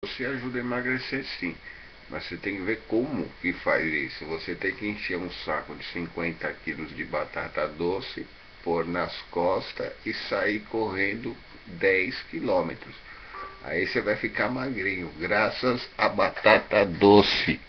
Você ajuda a emagrecer sim, mas você tem que ver como que faz isso. Você tem que encher um saco de 50 quilos de batata doce, pôr nas costas e sair correndo 10 quilômetros. Aí você vai ficar magrinho, graças à batata doce.